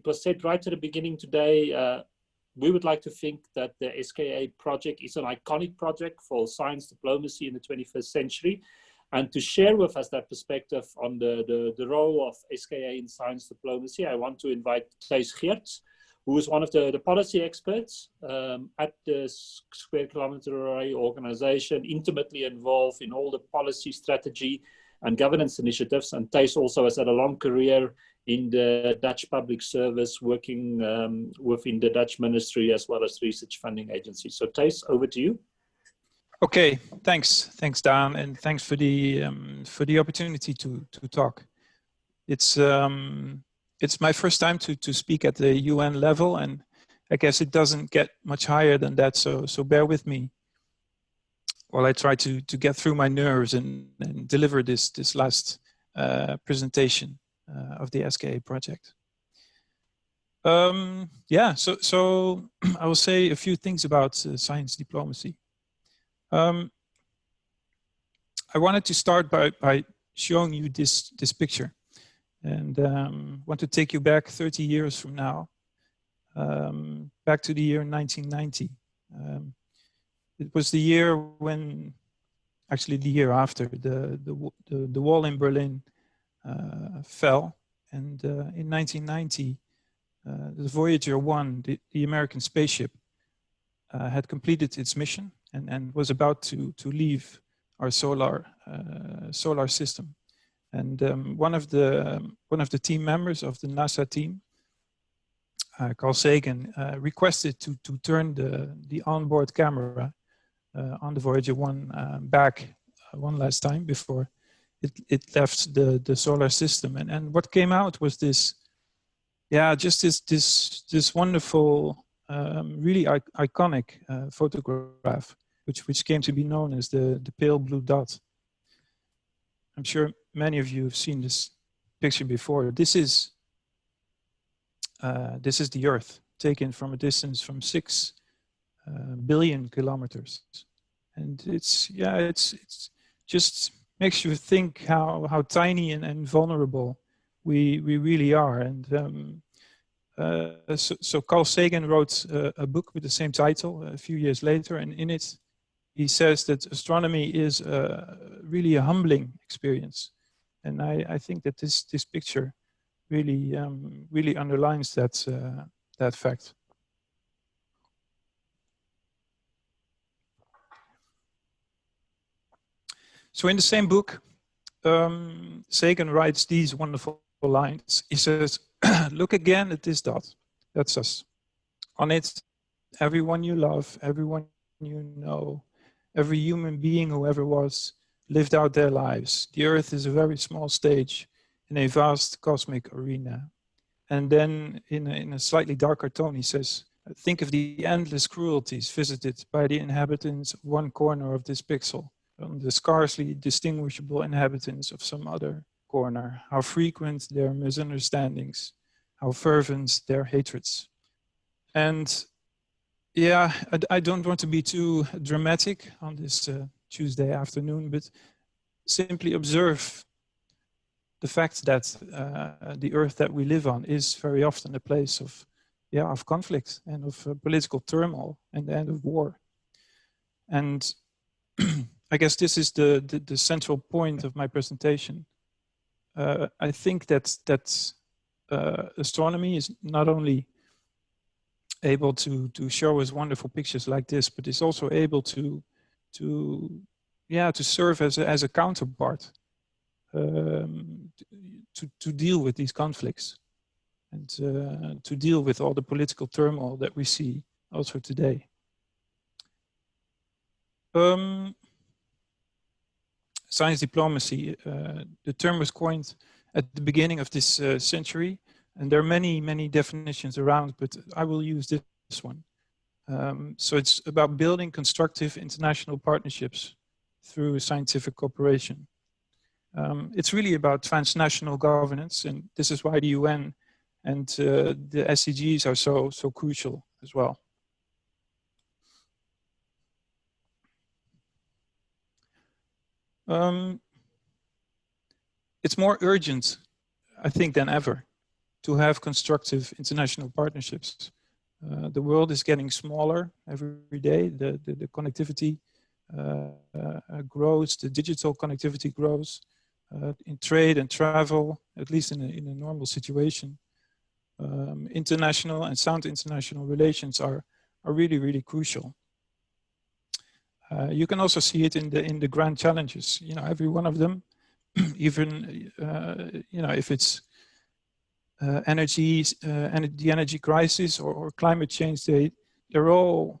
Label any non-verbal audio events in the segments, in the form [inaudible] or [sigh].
it was said right at the beginning today, uh, we would like to think that the SKA project is an iconic project for science diplomacy in the 21st century. And to share with us that perspective on the, the, the role of SKA in science diplomacy, I want to invite Thijs Geerts, who is one of the, the policy experts um, at the Square Kilometer Array organization, intimately involved in all the policy strategy and governance initiatives. And Thijs also has had a long career in the Dutch public service, working um, within the Dutch ministry as well as research funding agencies. So Thijs, over to you. Okay, thanks, thanks Dan, and thanks for the um, for the opportunity to to talk. It's um, it's my first time to to speak at the UN level, and I guess it doesn't get much higher than that. So so bear with me while I try to to get through my nerves and and deliver this this last uh, presentation of the SKA project. Um, yeah, so so [clears throat] I will say a few things about uh, science diplomacy. Um, I wanted to start by, by showing you this, this picture and um, want to take you back 30 years from now, um, back to the year 1990. Um, it was the year when, actually the year after, the, the, the, the wall in Berlin uh, fell. And uh, in 1990, uh, the Voyager 1, the, the American spaceship, uh, had completed its mission and, and was about to, to leave our solar, uh, solar system. And um, one, of the, um, one of the team members of the NASA team, uh, Carl Sagan, uh, requested to, to turn the, the onboard camera uh, on the Voyager 1 uh, back uh, one last time before it, it left the, the solar system. And, and what came out was this, yeah, just this, this, this wonderful um, really iconic uh, photograph, which, which came to be known as the, the pale blue dot. I'm sure many of you have seen this picture before. This is, uh, this is the Earth taken from a distance from six uh, billion kilometers. And it's, yeah, it's, it's just makes you think how, how tiny and, and vulnerable we, we really are. And um, uh, so, so, Carl Sagan wrote uh, a book with the same title a few years later, and in it he says that astronomy is uh, really a humbling experience. And I, I, think that this, this picture really, um, really underlines that, uh, that fact. So in the same book, um, Sagan writes these wonderful lines. He says, [clears throat] look again at this dot. That's us. On it, everyone you love, everyone you know, every human being who ever was, lived out their lives. The earth is a very small stage in a vast cosmic arena. And then in a, in a slightly darker tone, he says, think of the endless cruelties visited by the inhabitants of one corner of this pixel, on the scarcely distinguishable inhabitants of some other corner, how frequent their misunderstandings, how fervent their hatreds. And yeah, I, I don't want to be too dramatic on this uh, Tuesday afternoon, but simply observe the fact that uh, the earth that we live on is very often a place of, yeah, of conflict and of uh, political turmoil and the end of war. And [clears throat] I guess this is the, the, the central point of my presentation uh, I think that that uh, astronomy is not only able to to show us wonderful pictures like this, but is also able to to yeah to serve as a, as a counterpart um, to to deal with these conflicts and uh, to deal with all the political turmoil that we see also today. Um, science diplomacy. Uh, the term was coined at the beginning of this uh, century, and there are many, many definitions around, but I will use this one. Um, so it's about building constructive international partnerships through scientific cooperation. Um, it's really about transnational governance, and this is why the UN and uh, the SDGs are so, so crucial as well. Um, it's more urgent, I think, than ever. to have constructive international partnerships. Uh, the world is getting smaller every day. The, the, the connectivity uh, uh, grows, the digital connectivity grows uh, in trade and travel, at least in a, in a normal situation. Um, international and sound international relations are, are really, really crucial. Uh, you can also see it in the in the grand challenges. You know, every one of them, [clears throat] even uh, you know if it's uh, energy, and uh, the energy crisis or, or, climate change, they they're all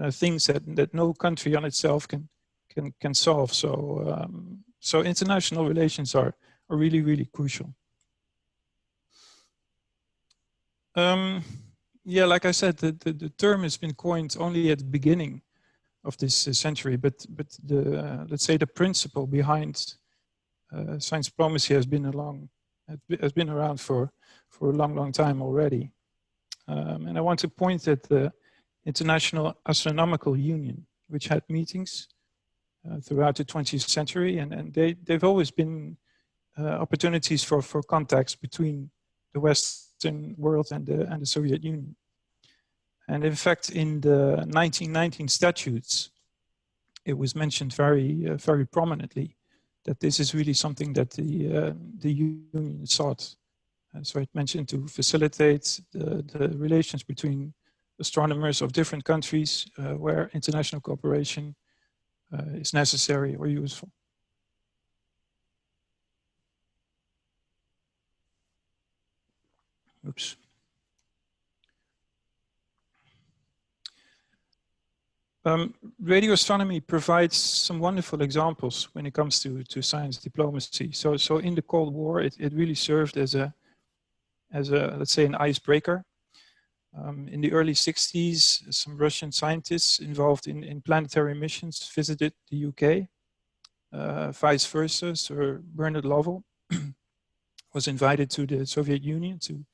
uh, things that that no country on itself can can can solve. So um, so international relations are are really really crucial. Um, yeah, like I said, the, the, the term has been coined only at the beginning of this uh, century, but but the uh, let's say the principle behind uh, science diplomacy has been along has been around for for a long long time already, um, and I want to point at the International Astronomical Union, which had meetings uh, throughout the 20th century, and and they they've always been uh, opportunities for for contacts between the Western world and the and the Soviet Union. And in fact, in the 1919 statutes, it was mentioned very, uh, very prominently that this is really something that the, uh, the union sought. And so it mentioned to facilitate the, the relations between astronomers of different countries uh, where international cooperation uh, is necessary or useful. Oops. Um, radio astronomy provides some wonderful examples when it comes to, to science diplomacy. So, so in the Cold War, it, it really served as a, as a, let's say an icebreaker. Um, in the early 60s, some Russian scientists involved in, in planetary missions visited the UK. Uh, vice versa, Sir Bernard Lovell [clears throat] was invited to the Soviet Union to,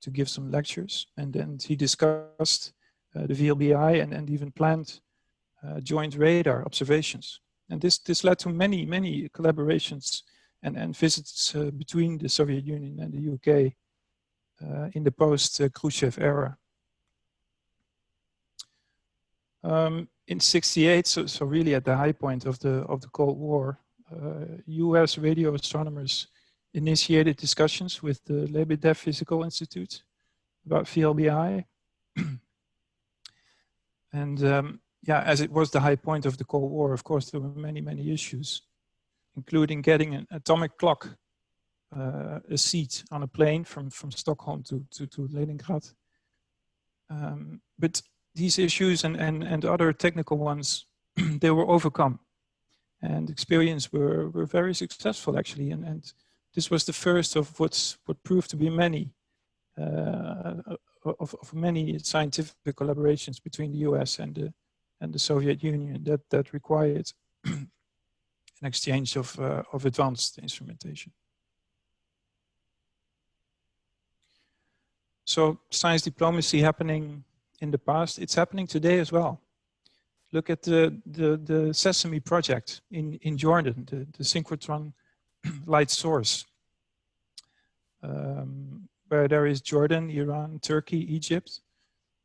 to give some lectures. And then he discussed uh, the VLBI and, and even planned joint radar observations. And this, this led to many, many collaborations and, and visits uh, between the Soviet Union and the UK uh, in the post-Khrushchev era. Um, in 68, so, so really at the high point of the, of the Cold War, US uh, radio astronomers initiated discussions with the Lebedev Physical Institute about VLBI. [clears throat] and um, yeah, as it was the high point of the Cold War, of course, there were many, many issues, including getting an atomic clock, uh, a seat on a plane from, from Stockholm to, to, to Leningrad. Um, but these issues and, and, and other technical ones, [clears throat] they were overcome. And the experience were, were very successful, actually. And, and this was the first of what's, what proved to be many uh, of, of many scientific collaborations between the US and the, and the Soviet Union that, that required [clears throat] an exchange of, uh, of advanced instrumentation. So science diplomacy happening in the past, it's happening today as well. Look at the, the, the Sesame project in, in Jordan, the, the synchrotron [clears throat] light source, um, where there is Jordan, Iran, Turkey, Egypt,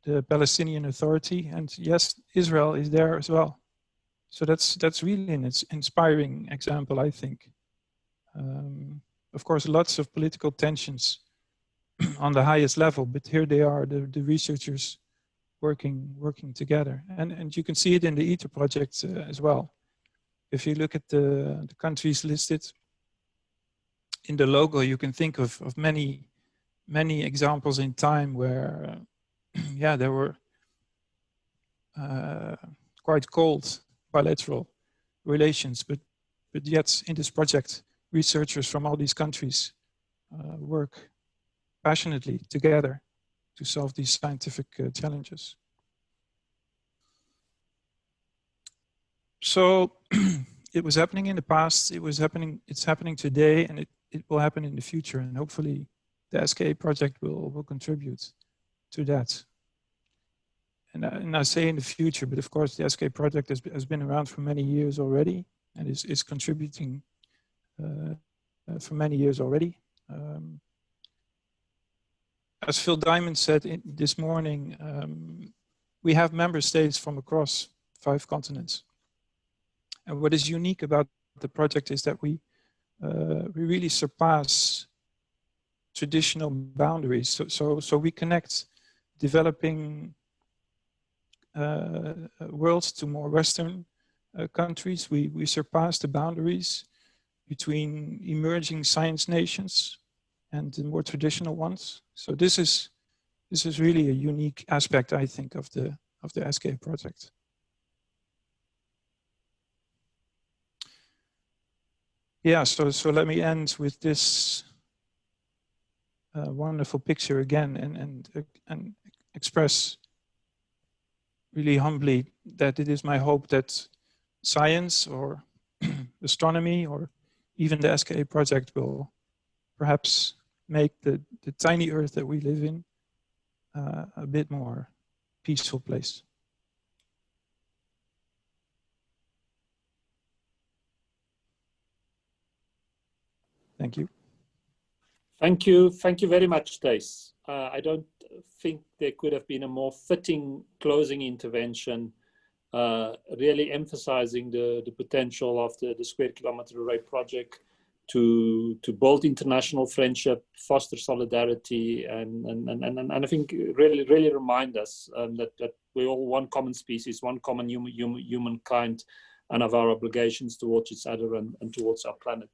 the Palestinian Authority, and yes, Israel is there as well. So that's that's really an inspiring example, I think. Um, of course, lots of political tensions [clears throat] on the highest level, but here they are, the, the researchers working working together, and and you can see it in the ITER project uh, as well. If you look at the the countries listed in the logo, you can think of of many many examples in time where uh, [clears throat] yeah, there were uh, quite cold bilateral relations, but but yet in this project, researchers from all these countries uh, work passionately together to solve these scientific uh, challenges. So [clears throat] it was happening in the past, it was happening, it's happening today, and it, it will happen in the future, and hopefully the SKA project will, will contribute to that. And, and I say in the future, but of course the SK project has, has been around for many years already and is, is contributing uh, uh, for many years already. Um, as Phil Diamond said in, this morning, um, we have member states from across five continents. And what is unique about the project is that we uh, we really surpass traditional boundaries. So so so we connect developing uh, worlds to more Western uh, countries. We we surpass the boundaries between emerging science nations and the more traditional ones. So this is this is really a unique aspect, I think, of the of the SK project. Yeah, so so let me end with this wonderful picture again, and and and express really humbly that it is my hope that science or [clears throat] astronomy or even the SKA project will perhaps make the, the tiny earth that we live in uh, a bit more peaceful place. Thank you. Thank you. Thank you very much, Thijs. Uh, I don't think there could have been a more fitting closing intervention, uh, really emphasizing the, the potential of the, the Square Kilometer Array project to to build international friendship, foster solidarity, and and and and, and I think really really remind us um, that that we're all one common species, one common human, human humankind, and of our obligations towards each other and, and towards our planet.